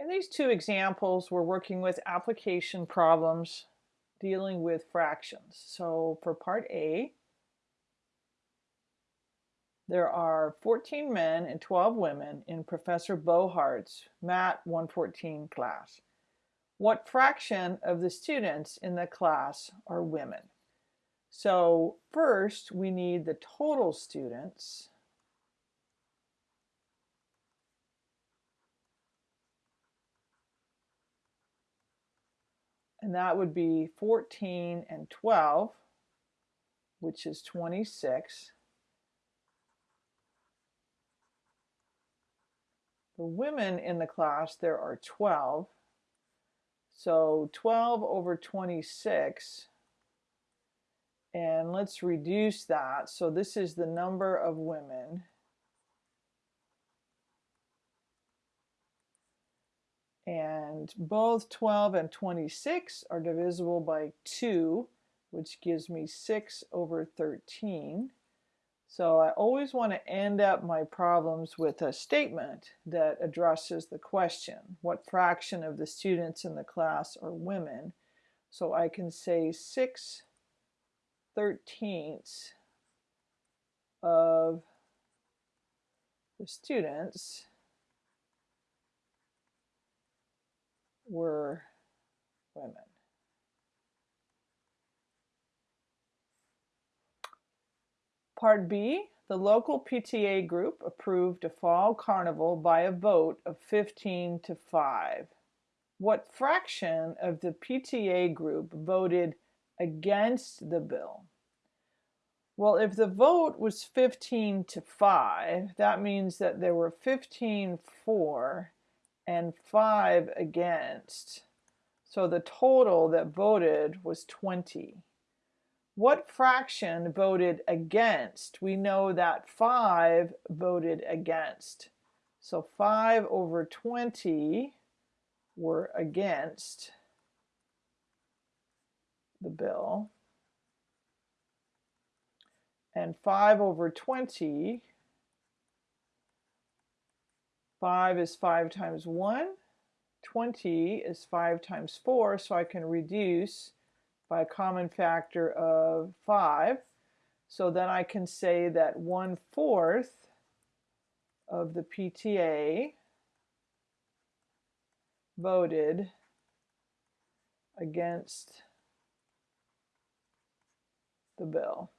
In these two examples, we're working with application problems dealing with fractions. So for part A, there are 14 men and 12 women in Professor Bohart's Mat 114 class. What fraction of the students in the class are women? So first we need the total students. And that would be 14 and 12, which is 26. The women in the class, there are 12. So 12 over 26 and let's reduce that. So this is the number of women. And both 12 and 26 are divisible by 2, which gives me 6 over 13. So I always want to end up my problems with a statement that addresses the question, what fraction of the students in the class are women? So I can say 6 thirteenths of the students were women. Part B, the local PTA group approved a fall carnival by a vote of 15 to 5. What fraction of the PTA group voted against the bill? Well, if the vote was 15 to 5, that means that there were 15 for and 5 against. So the total that voted was 20. What fraction voted against? We know that 5 voted against. So 5 over 20 were against the bill. And 5 over 20, 5 is 5 times 1, 20 is 5 times 4, so I can reduce by a common factor of 5. So then I can say that 1 fourth of the PTA voted against the bill.